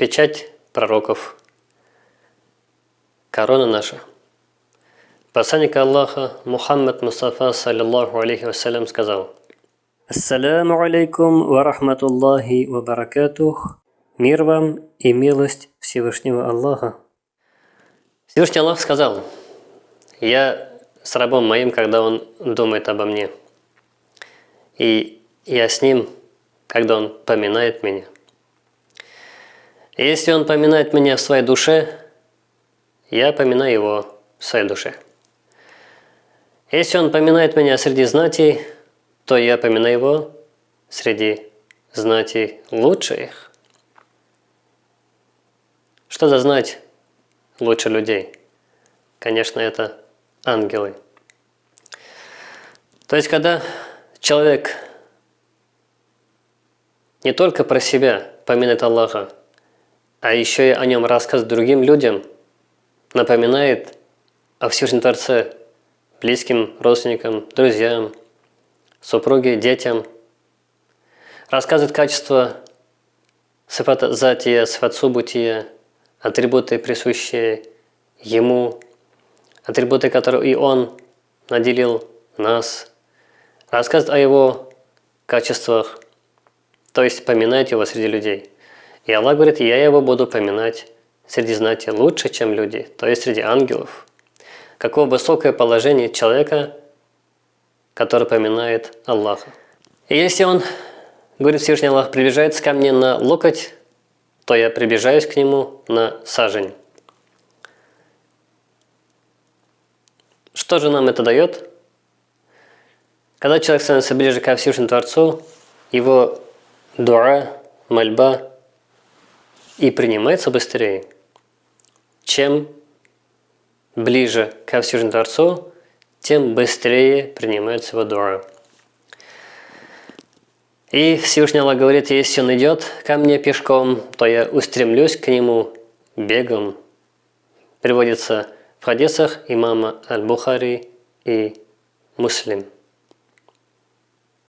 печать пророков, корона наша. Посланник Аллаха Мухаммад Мустафа, саллиллаху алейхи вассалям, сказал Ассаляму алейкум ва рахматуллахи ва баракатух. Мир вам и милость Всевышнего Аллаха. Всевышний Аллах сказал, я с рабом моим, когда он думает обо мне. И я с ним, когда он поминает меня. Если он поминает меня в своей душе, я поминаю его в своей душе. Если он поминает меня среди знатей, то я поминаю его среди знатей лучших. Что за знать лучше людей? Конечно, это ангелы. То есть, когда человек не только про себя поминает Аллаха, а еще и о нем рассказывает другим людям, напоминает о Всевышнем Творце близким, родственникам, друзьям, супруге, детям, рассказывает качество сифата затия, сифат субутия, атрибуты, присущие ему, атрибуты, которые и он наделил нас, рассказывает о его качествах, то есть поминает его среди людей. И Аллах говорит, я его буду поминать среди знати лучше, чем люди, то есть среди ангелов. Какое высокое положение человека, который поминает Аллаха. И если он, говорит Всевышний Аллах, приближается ко мне на локоть, то я приближаюсь к нему на сажень. Что же нам это дает? Когда человек становится ближе ко Всевышнему Творцу, его дуа, мольба и принимается быстрее, чем ближе ко Всевышнему Творцу, тем быстрее принимается его дуа. И Всевышний Аллах говорит, если он идет ко мне пешком, то я устремлюсь к нему бегом. Приводится в хадисах имама Аль-Бухари и Муслим.